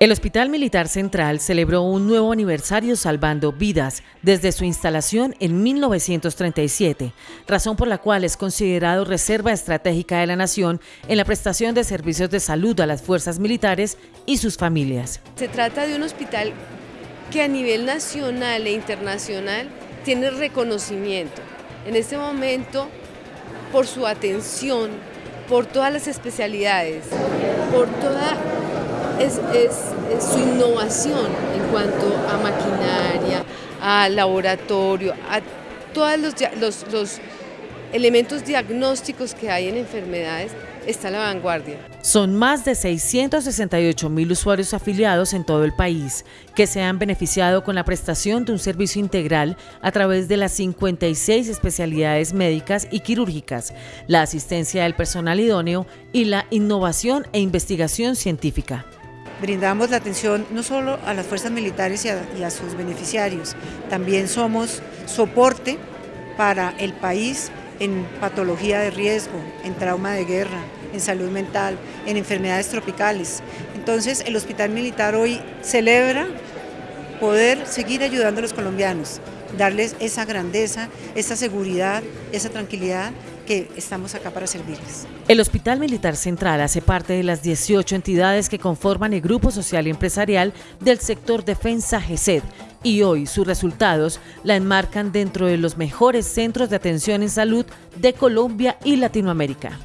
El Hospital Militar Central celebró un nuevo aniversario salvando vidas desde su instalación en 1937, razón por la cual es considerado reserva estratégica de la nación en la prestación de servicios de salud a las fuerzas militares y sus familias. Se trata de un hospital que a nivel nacional e internacional tiene reconocimiento. En este momento, por su atención, por todas las especialidades, por toda es, su innovación en cuanto a maquinaria, a laboratorio, a todos los, elementos diagnósticos que hay en enfermedades, está a la vanguardia. Son más de 668 mil usuarios afiliados en todo el país que se han beneficiado con la prestación de un servicio integral a través de las 56 especialidades médicas y quirúrgicas, la asistencia del personal idóneo y la innovación e investigación científica brindamos la atención no solo a las fuerzas militares y a, sus beneficiarios, también somos soporte para el país en patología de riesgo, en trauma de guerra, en salud mental, en enfermedades tropicales. Entonces el Hospital Militar hoy celebra poder seguir ayudando a los colombianos, darles esa grandeza, esa seguridad, esa tranquilidad que estamos acá para servirles. El Hospital Militar Central hace parte de las 18 entidades que conforman el Grupo Social y Empresarial del sector Defensa GESED y hoy sus resultados la enmarcan dentro de los mejores centros de atención en salud de Colombia y Latinoamérica.